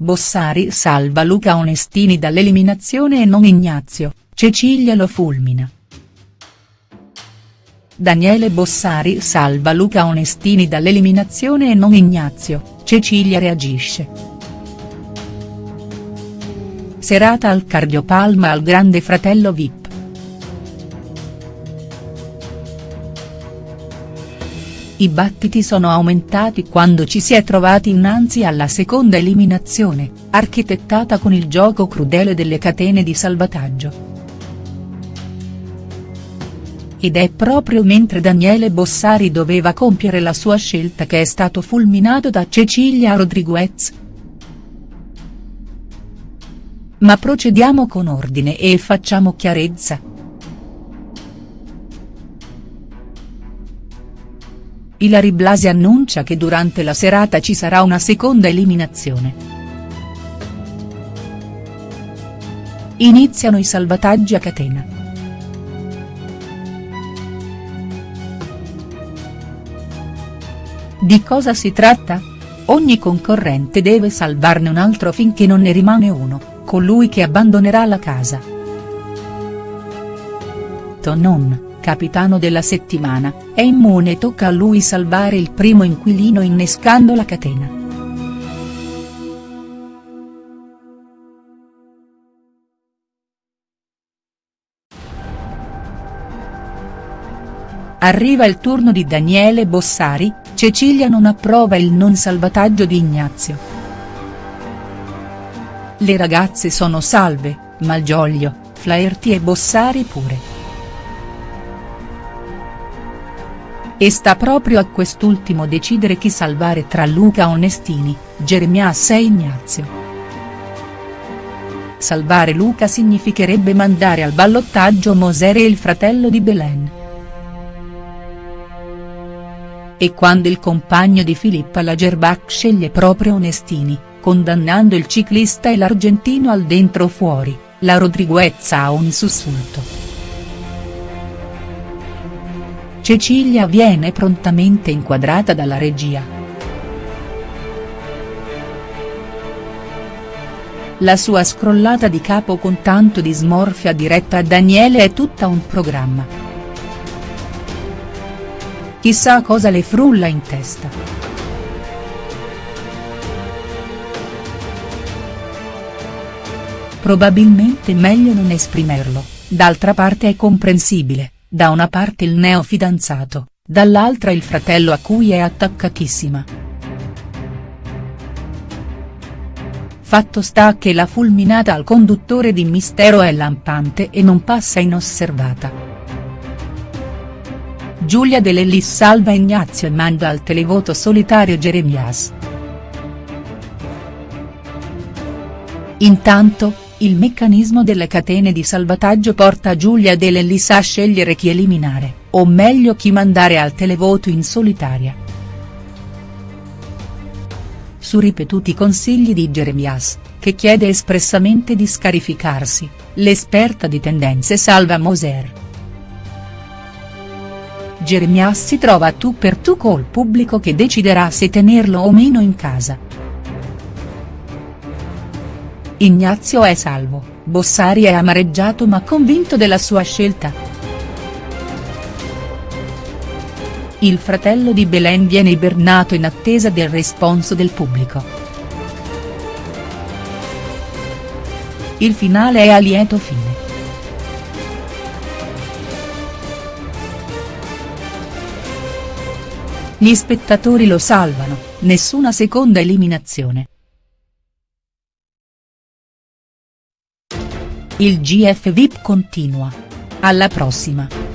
Bossari salva Luca Onestini dall'eliminazione e non Ignazio, Cecilia lo fulmina. Daniele Bossari salva Luca Onestini dall'eliminazione e non Ignazio, Cecilia reagisce. Serata al cardiopalma al grande fratello Vip. I battiti sono aumentati quando ci si è trovati innanzi alla seconda eliminazione, architettata con il gioco crudele delle catene di salvataggio. Ed è proprio mentre Daniele Bossari doveva compiere la sua scelta che è stato fulminato da Cecilia Rodriguez. Ma procediamo con ordine e facciamo chiarezza. Ilari Blasi annuncia che durante la serata ci sarà una seconda eliminazione. Iniziano i salvataggi a catena. Di cosa si tratta? Ogni concorrente deve salvarne un altro finché non ne rimane uno, colui che abbandonerà la casa. Tonon capitano della settimana, è immune e tocca a lui salvare il primo inquilino innescando la catena. Arriva il turno di Daniele Bossari, Cecilia non approva il non salvataggio di Ignazio. Le ragazze sono salve, Malgioglio, Flaherty e Bossari pure. E sta proprio a quest'ultimo decidere chi salvare tra Luca Onestini, Germias e Ignazio. Salvare Luca significherebbe mandare al ballottaggio Moser e il fratello di Belen. E quando il compagno di Filippa Lagerbach sceglie proprio Onestini, condannando il ciclista e l'argentino al dentro fuori, la Rodriguez ha un sussulto. Cecilia viene prontamente inquadrata dalla regia. La sua scrollata di capo con tanto di smorfia diretta a Daniele è tutta un programma. Chissà cosa le frulla in testa. Probabilmente meglio non esprimerlo, d'altra parte è comprensibile da una parte il neofidanzato, dall'altra il fratello a cui è attaccatissima. Fatto sta che la fulminata al conduttore di Mistero è lampante e non passa inosservata. Giulia De Lellis salva Ignazio e manda al televoto solitario Jeremias. Intanto, il meccanismo delle catene di salvataggio porta Giulia De a scegliere chi eliminare, o meglio chi mandare al televoto in solitaria. Su ripetuti consigli di Jeremias, che chiede espressamente di scarificarsi, l'esperta di tendenze salva Moser. Jeremias si trova tu per tu col pubblico che deciderà se tenerlo o meno in casa. Ignazio è salvo, Bossari è amareggiato ma convinto della sua scelta. Il fratello di Belen viene ibernato in attesa del responso del pubblico. Il finale è a lieto fine. Gli spettatori lo salvano, nessuna seconda eliminazione. Il GF VIP continua. Alla prossima.